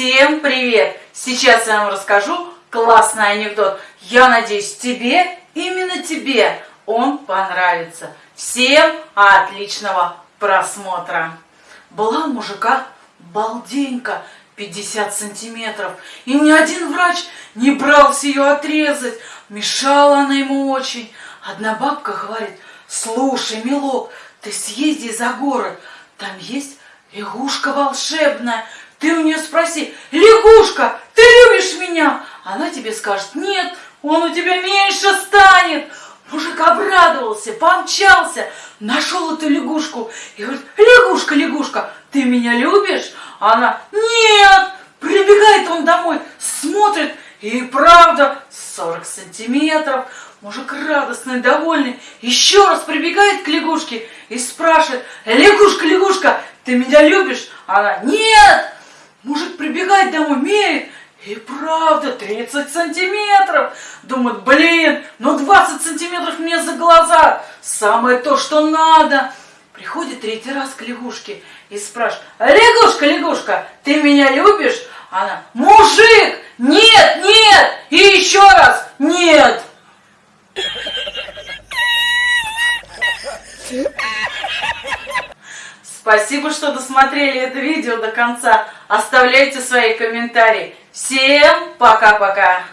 Всем привет! Сейчас я вам расскажу классный анекдот. Я надеюсь, тебе, именно тебе, он понравится. Всем отличного просмотра. Была у мужика балденька 50 сантиметров, и ни один врач не брался ее отрезать. Мешала она ему очень. Одна бабка говорит, слушай, милок, ты съезди за город, там есть лягушка волшебная, ты у нее спроси, лягушка, ты любишь меня? Она тебе скажет, нет, он у тебя меньше станет. Мужик обрадовался, помчался, нашел эту лягушку и говорит, лягушка, лягушка, ты меня любишь? А она, нет, прибегает он домой, смотрит, и правда, 40 сантиметров. Мужик радостный, довольный, еще раз прибегает к лягушке и спрашивает, лягушка, лягушка, ты меня любишь? А она, нет, Мужик прибегает домой, меряет, и правда, 30 сантиметров. Думает, блин, ну 20 сантиметров мне за глаза. Самое то, что надо. Приходит третий раз к лягушке и спрашивает, лягушка, лягушка, ты меня любишь? Она, мужик, нет, нет, и еще раз, нет. Спасибо, что досмотрели это видео до конца. Оставляйте свои комментарии. Всем пока-пока!